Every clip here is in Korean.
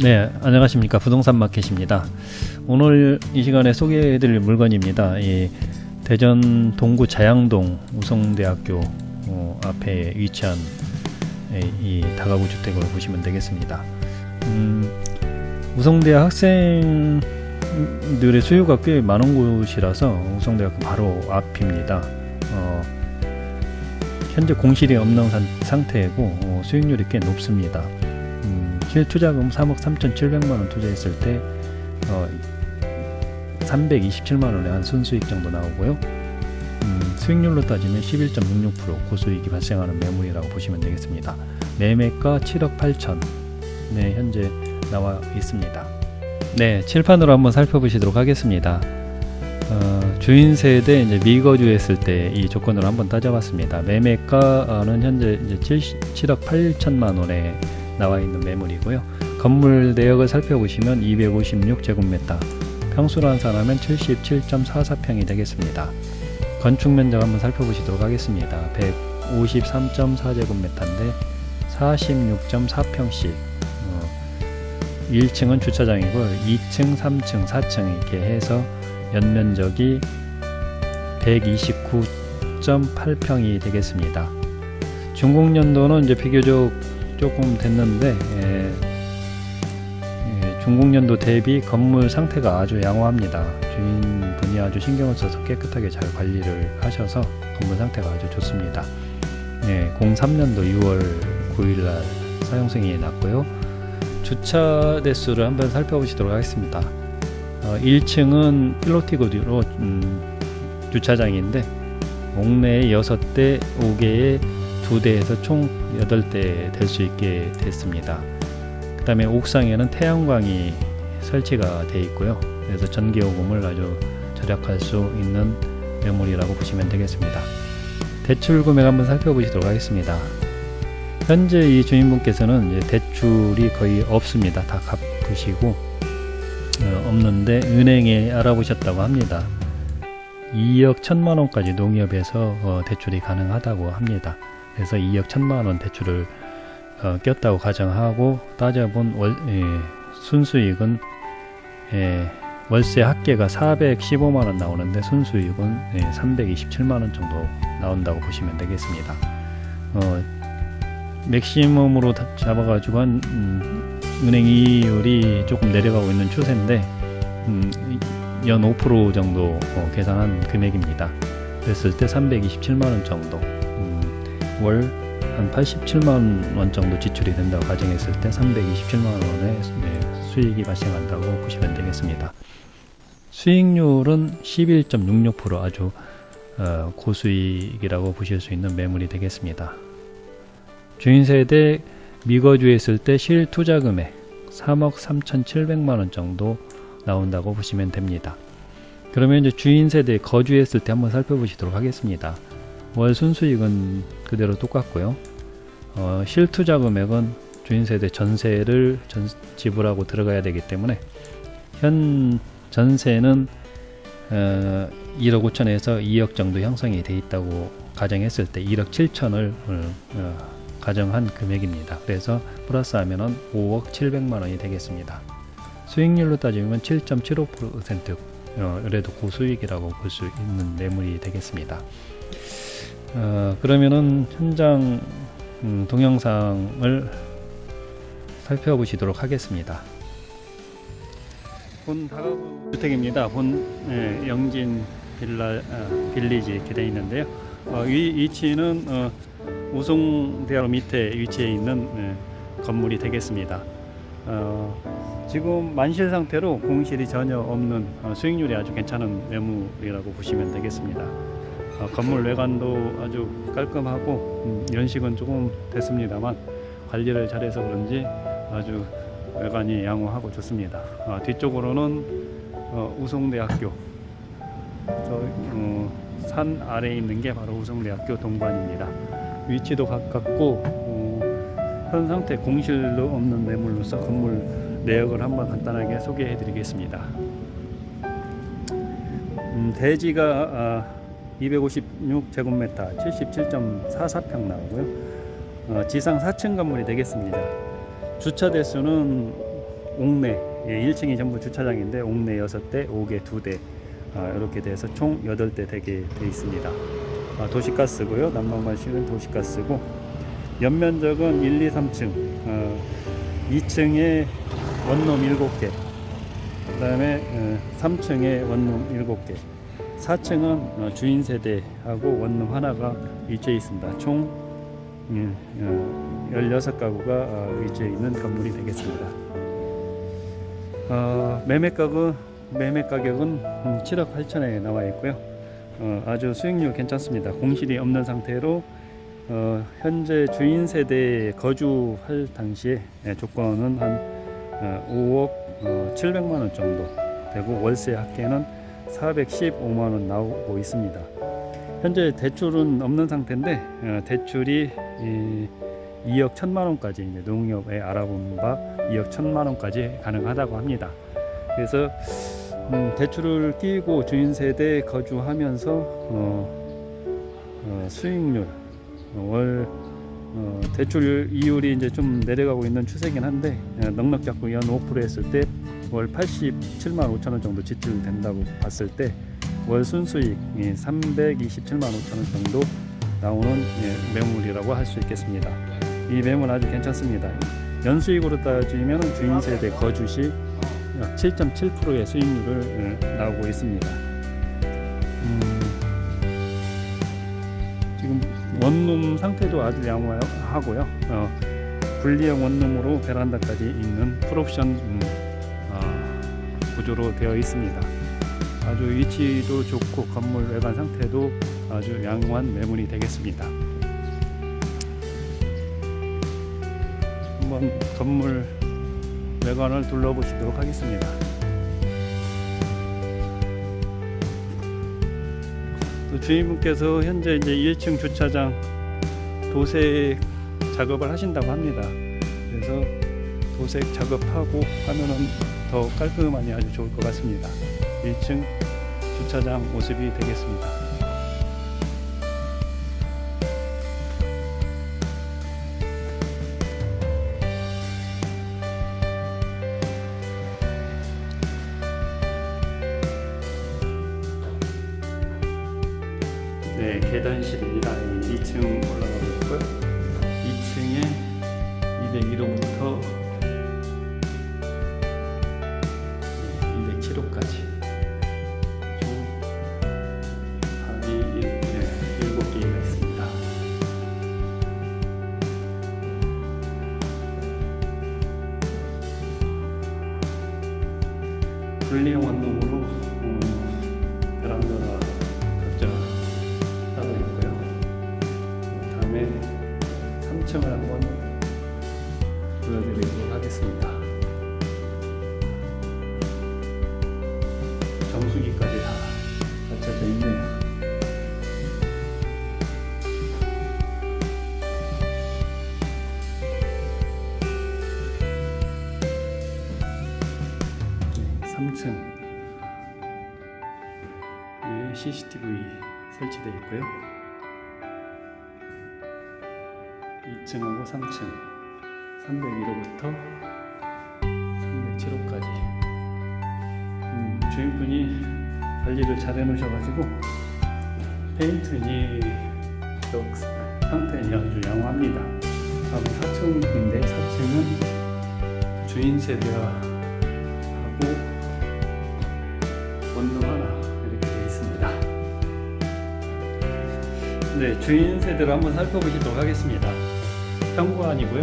네, 안녕하십니까. 부동산 마켓입니다. 오늘 이 시간에 소개해 드릴 물건입니다. 이 대전 동구 자양동 우성대학교 어, 앞에 위치한 이 다가구 주택을 보시면 되겠습니다. 음, 우성대학 학생들의 수요가 꽤 많은 곳이라서 우성대학교 바로 앞입니다. 어, 현재 공실이 없는 상태이고 어, 수익률이 꽤 높습니다. 음, 실투자금 3억 3,700만원 투자했을 때 어, 327만원의 한 순수익 정도 나오고요. 음, 수익률로 따지면 11.66% 고수익이 발생하는 매물이라고 보시면 되겠습니다. 매매가 7억 8천 네, 현재 나와 있습니다. 네, 칠판으로 한번 살펴보시도록 하겠습니다. 어, 주인 세 대 이제 미거주 했을 때 이 조건을 한번 따져봤습니다. 매매가는 현재 이제 7, 억 8천만 원에 나와 있는 매물이고요. 건물 내역을 살펴보시면 256제곱미터, 평수로 환산하면 77.44평이 되겠습니다. 건축 면적 한번 살펴보시도록 하겠습니다. 153.4제곱미터인데 46.4평씩 어, 1층은 주차장이고 2층, 3층, 4층 이렇게 해서 연면적이 129.8평이 되겠습니다. 중공년도는 이제 비교적 조금 됐는데 예, 예, 중공년도 대비 건물 상태가 아주 양호합니다. 주인분이 아주 신경을 써서 깨끗하게 잘 관리를 하셔서 건물 상태가 아주 좋습니다. 예, 03년도 6월 9일날 사용 승인이 났고요. 주차 대수를 한번 살펴보시도록 하겠습니다. 어, 1층은 필로티고드로 음, 주차장인데 옥내에 6대, 5개의 2대에서 총 8대 될 수 있게 됐습니다. 그 다음에 옥상에는 태양광이 설치가 되어 있고요. 그래서 전기요금을 아주 절약할 수 있는 매물이라고 보시면 되겠습니다. 대출 금액 한번 살펴보시도록 하겠습니다. 현재 이 주인분께서는 대출이 거의 없습니다. 다 갚으시고 어, 없는데 은행에 알아보셨다고 합니다. 2억 1천만 원까지 농협에서 어, 대출이 가능하다고 합니다. 그래서 2억 1천만 원 대출을 어, 꼈다고 가정하고 따져본 월, 예, 순수익은 예, 월세 합계가 415만 원 나오는데 순수익은 예, 327만 원 정도 나온다고 보시면 되겠습니다. 어, 맥시멈으로 잡아가지고 한 음, 은행 이율이 조금 내려가고 있는 추세인데 음, 연5% 정도 어, 계산한 금액입니다. 그랬을 때 327만원 정도 음, 월 한 87만 원 정도 지출이 된다고 가정했을 때 327만 원의 네, 수익이 발생한다고 보시면 되겠습니다. 수익률은 11.66% 아주 어, 고수익이라고 보실 수 있는 매물이 되겠습니다. 주인세 대 미거주에 있을 때 실투자 금액 3억 3,700만원 정도 나온다고 보시면 됩니다. 그러면 이제 주인세대 거주했을 때 한번 살펴보시도록 하겠습니다. 월 순수익은 그대로 똑같고요. 어, 실투자 금액은 주인세대 전세를 전, 지불하고 들어가야 되기 때문에 현 전세는 어, 1억 5천에서 2억 정도 형성이 돼 있다고 가정했을 때 1억 7천을 어, 가정한 금액입니다. 그래서 플러스 하면은 5억 7백만 원이 되겠습니다. 수익률로 따지면 7.75% 어, 그래도 고수익이라고 볼 수 있는 매물이 되겠습니다. 어, 그러면은 현장 음, 동영상을 살펴보시도록 하겠습니다. 본 다가구 주택입니다. 본 예, 영진 빌라 어, 빌리지 이렇게 되어 있는데요. 어, 위, 위치는 어, 우송대학 밑에 위치해 있는 예, 건물이 되겠습니다. 어, 지금 만실 상태로 공실이 전혀 없는 어, 수익률이 아주 괜찮은 매물이라고 보시면 되겠습니다. 어, 건물 외관도 아주 깔끔하고 음, 연식은 조금 됐습니다만 관리를 잘해서 그런지 아주 외관이 양호하고 좋습니다. 어, 뒤쪽으로는 어, 우송대학교 저, 어, 산 아래에 있는 게 바로 우송대학교 동관입니다. 위치도 가깝고 어, 현 상태 공실도 없는 매물로서 건물 내역을 한번 간단하게 소개해 드리겠습니다. 음, 대지가 아, 256제곱미터 77.44평 나오고요. 어, 지상 4층 건물이 되겠습니다. 주차 대수는 옥내 예, 1층이 전부 주차장인데 옥내 6대, 옥외 2대 아, 이렇게 돼서 총 8대 되게 돼 있습니다. 아, 도시가스고요. 난방관실은 도시가스고 연면적은 1, 2, 3층 어, 2층에 원룸 7개 그 다음에 어, 3층에 원룸 7개 4층은 어, 주인 세대하고 원룸 하나가 위치해 있습니다. 총 음, 어, 16가구가 어, 위치해 있는 건물이 되겠습니다. 어, 매매 가격 매매 가격은 음, 7억 8천에 나와 있고요. 어, 아주 수익률 괜찮습니다. 공실이 없는 상태로 어, 현재 주인 세대에 거주할 당시에 예, 조건은 한 어, 5억 어, 700만 원 정도 되고 월세 합계는 415만 원 나오고 있습니다. 현재 대출은 없는 상태인데 어, 대출이 이, 2억 1천만 원까지 이제 농협에 알아본 바 2억 1천만 원까지 가능하다고 합니다. 그래서 음, 대출을 끼고 주인 세대에 거주하면서 어, 어, 수익률 어, 월 어, 대출 이율이 이제 좀 내려가고 있는 추세긴 한데 어, 넉넉 잡고 연 5% 했을 때 월 87만 5천 원 정도 지출된다고 봤을 때 월 순수익이 327만 5천 원 정도 나오는 예, 매물이라고 할 수 있겠습니다. 이 매물 아주 괜찮습니다. 연수익으로 따지면 주인 세대 거주 시 7.7%의 수익률을 어, 나오고 있습니다. 음, 지금 원룸 상태도 아주 양호하고요. 어, 분리형 원룸으로 베란다까지 있는 풀옵션 음, 어, 구조로 되어 있습니다. 아주 위치도 좋고 건물 외관 상태도 아주 양호한 매물이 되겠습니다. 한번 건물 외관을 둘러보시도록 하겠습니다. 또 주인분께서 현재 이제 1층 주차장 도색 작업을 하신다고 합니다. 그래서 도색 작업하고 하면은 더 깔끔하니 아주 좋을 것 같습니다. 1층 주차장 모습이 되겠습니다. 네, 계단실입니다. 2층 올라가고 있고요. 2층에 201호 3층 위에 CCTV 설치되어 있고요. 2층하고 3층 301호부터 307호까지 음, 주인분이 관리를 잘 해놓으셔가지고 페인트니 쪽 상태는 아주 양호합니다. 다음 4층인데 4층은 주인 세대하 네, 주인 세대로 한번 살펴보시도록 하겠습니다. 현관이고요.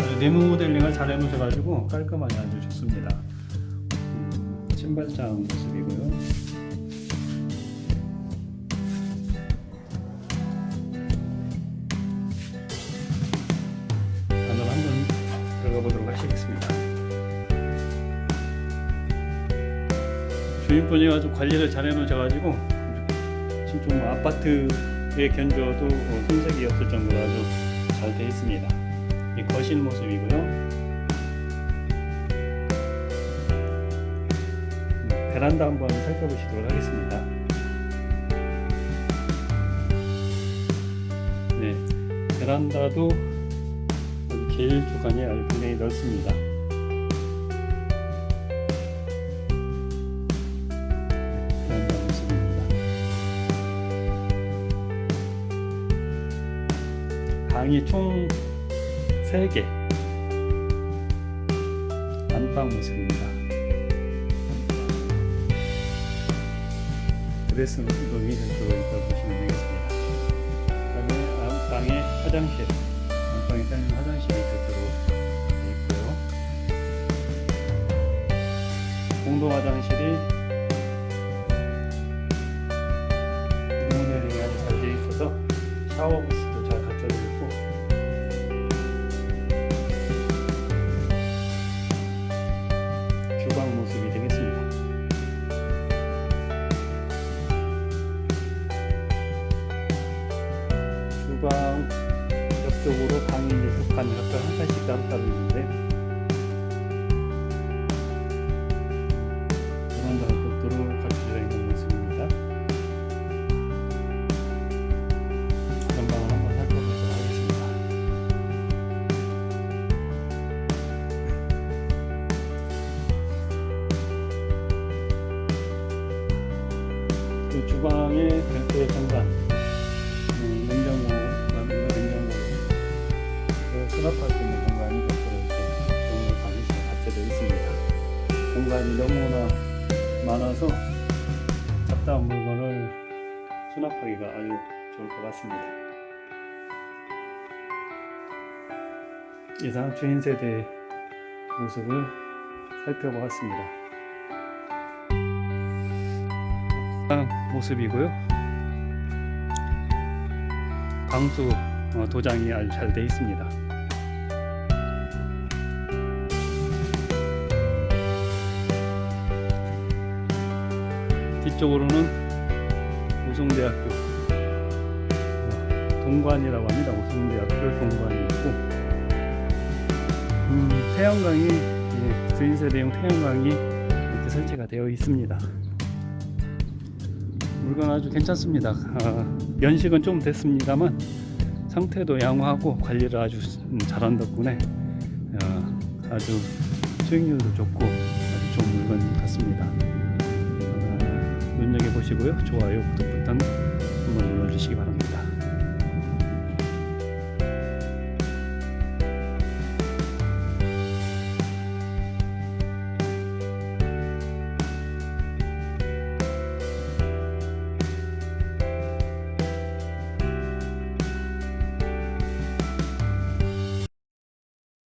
아주 리모델링을 잘 해놓으셔가지고 깔끔하게 아주 좋습니다. 음, 신발장 모습이고요. 안으로 한번 들어가 보도록 하시겠습니다. 주인분이 아주 관리를 잘 해놓으셔가지고 지금 좀 아파트 에 견주어도 어, 손색이 없을 정도로 아주 잘 되어 있습니다. 이 거실 모습이고요. 음, 베란다 한번 살펴보시도록 하겠습니다. 네, 베란다도 아주 계일 주간이 아주 굉장히 넓습니다. 방이 총 3개. 안방 모습입니다. 드레스 룸이 별도로 있다고 보시면 되겠습니다. 그 다음에 안방에 화장실. 안방에 따는 화장실이 별도로 되어 있고요. 공동 화장실이 모델링이 아주 잘 되어 있어서 샤워 부스 이 이제 두 칸, 각각 한 칸씩 따로 따로 있는데 그런 것들로 갖춰져 있는 모습입니다. 전방을 한번 살펴보도록 하겠습니다. 그 주방에 별도의 공간, 그 수납할 수 있는 공간이 별도로 이렇게 정말 방이 갖춰져 있습니다. 공간이 너무나 많아서 잡다한 물건을 수납하기가 아주 좋을 것 같습니다. 이상 주인 세대 모습을 살펴보았습니다. 방 모습이고요. 방수 어, 도장이 아주 잘 되어 있습니다. 뒤쪽으로는 우송대학교 어, 동관이라고 합니다. 우송대학교 동관이 있고 음, 태양광이 예, 주인세대용 태양광이 이렇게 설치가 되어 있습니다. 물건 아주 괜찮습니다. 어, 연식은 좀 됐습니다만 상태도 양호하고 관리를 아주 음, 잘한 덕분에 어, 아주 수익률도 좋고 아주 좋은 물건 같습니다. 보시고요. 좋아요, 구독 버튼 한번 눌러주시기 바랍니다.